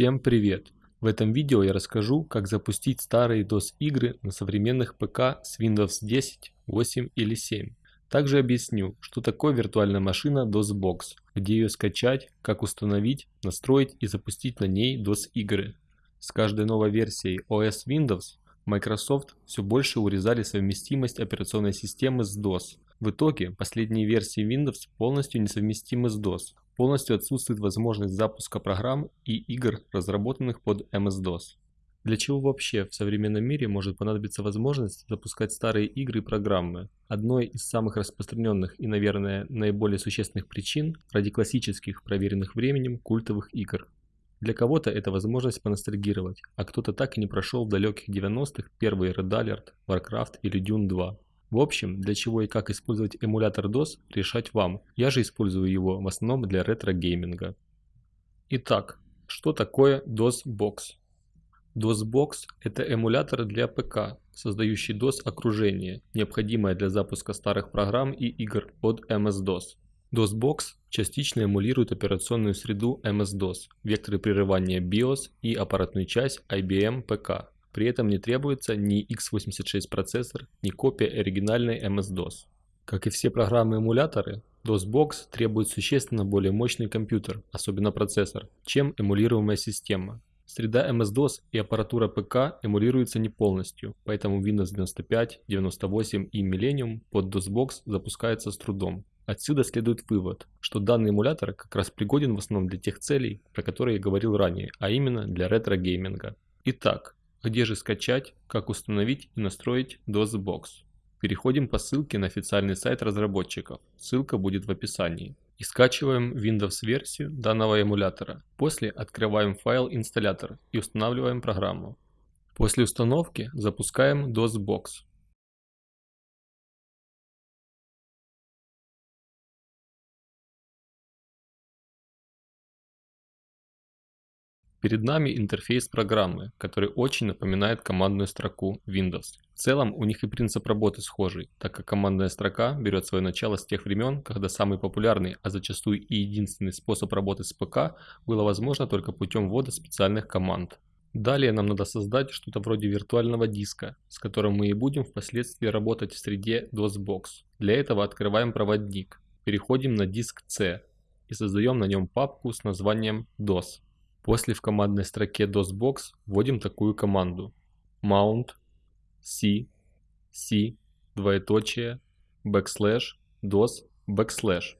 Всем привет! В этом видео я расскажу, как запустить старые DOS игры на современных ПК с Windows 10, 8 или 7. Также объясню, что такое виртуальная машина DOSBox, где ее скачать, как установить, настроить и запустить на ней DOS игры. С каждой новой версией OS Windows Microsoft все больше урезали совместимость операционной системы с DOS. В итоге последние версии Windows полностью несовместимы с DOS, полностью отсутствует возможность запуска программ и игр, разработанных под MS-DOS. Для чего вообще в современном мире может понадобиться возможность запускать старые игры и программы? Одной из самых распространенных и, наверное, наиболее существенных причин ради классических, проверенных временем, культовых игр. Для кого-то это возможность поностальгировать, а кто-то так и не прошел в далеких 90-х первый Red Alert, Warcraft или Dune 2. В общем, для чего и как использовать эмулятор DOS, решать вам. Я же использую его в основном для ретро-гейминга. Итак, что такое DOSBox? DOSBox – это эмулятор для ПК, создающий DOS-окружение, необходимое для запуска старых программ и игр под MS-DOS. DOSBox частично эмулирует операционную среду MS-DOS, векторы прерывания BIOS и аппаратную часть IBM ПК. При этом не требуется ни x86 процессор, ни копия оригинальной MS-DOS. Как и все программы-эмуляторы, DOSBox требует существенно более мощный компьютер, особенно процессор, чем эмулируемая система. Среда MS-DOS и аппаратура ПК эмулируются не полностью, поэтому Windows 95, 98 и Millennium под DOSBox запускается с трудом. Отсюда следует вывод, что данный эмулятор как раз пригоден в основном для тех целей, про которые я говорил ранее, а именно для ретро-гейминга. Итак, где же скачать, как установить и настроить DOSBox? Переходим по ссылке на официальный сайт разработчиков, ссылка будет в описании. И скачиваем Windows версию данного эмулятора. После открываем файл инсталлятор и устанавливаем программу. После установки запускаем DOSBox. Перед нами интерфейс программы, который очень напоминает командную строку Windows. В целом у них и принцип работы схожий, так как командная строка берет свое начало с тех времен, когда самый популярный, а зачастую и единственный способ работы с ПК было возможно только путем ввода специальных команд. Далее нам надо создать что-то вроде виртуального диска, с которым мы и будем впоследствии работать в среде DOSBox. Для этого открываем проводник, переходим на диск C и создаем на нем папку с названием DOS. После в командной строке DOSBox вводим такую команду mount c c двоеточие backslash dos backslash.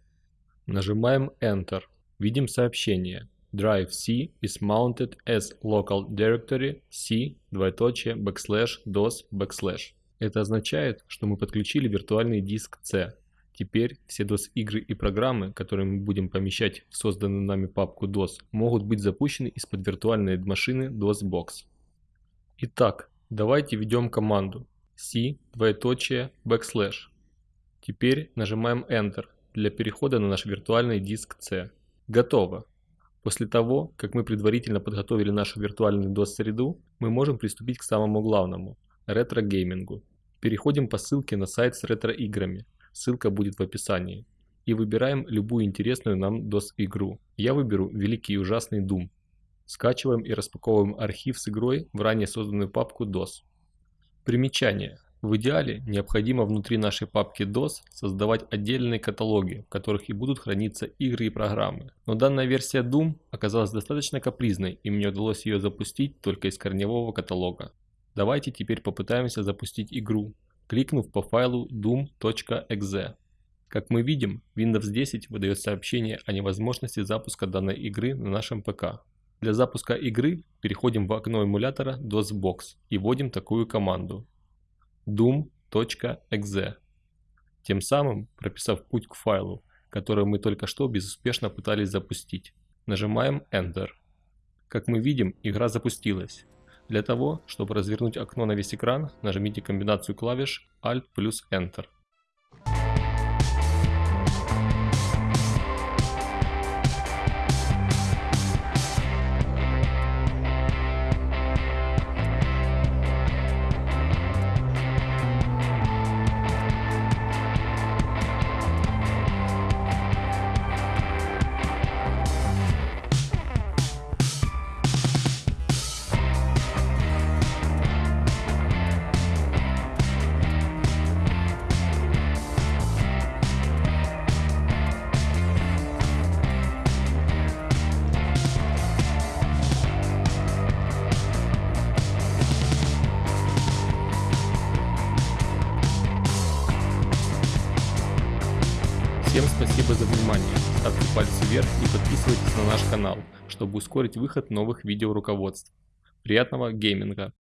Нажимаем Enter. Видим сообщение Drive C is mounted as local directory C двоеточие backslash dos backslash. Это означает, что мы подключили виртуальный диск C. Теперь все DOS-игры и программы, которые мы будем помещать в созданную нами папку DOS, могут быть запущены из-под виртуальной машины DOSBox. Итак, давайте введем команду c двоеточие backslash. Теперь нажимаем Enter для перехода на наш виртуальный диск C. Готово. После того, как мы предварительно подготовили нашу виртуальную DOS-среду, мы можем приступить к самому главному – ретро-геймингу. Переходим по ссылке на сайт с ретро-играми – ссылка будет в описании. И выбираем любую интересную нам DOS-игру. Я выберу Великий и Ужасный Doom. Скачиваем и распаковываем архив с игрой в ранее созданную папку DOS. Примечание. В идеале необходимо внутри нашей папки DOS создавать отдельные каталоги, в которых и будут храниться игры и программы. Но данная версия Doom оказалась достаточно капризной и мне удалось ее запустить только из корневого каталога. Давайте теперь попытаемся запустить игру, кликнув по файлу doom.exe. Как мы видим, Windows 10 выдает сообщение о невозможности запуска данной игры на нашем ПК. Для запуска игры переходим в окно эмулятора DOSBox и вводим такую команду doom.exe. Тем самым прописав путь к файлу, который мы только что безуспешно пытались запустить. Нажимаем Enter. Как мы видим, игра запустилась. Для того, чтобы развернуть окно на весь экран, нажмите комбинацию клавиш Alt плюс Enter. Всем спасибо за внимание, ставьте пальцы вверх и подписывайтесь на наш канал, чтобы ускорить выход новых видеоруководств. Приятного гейминга!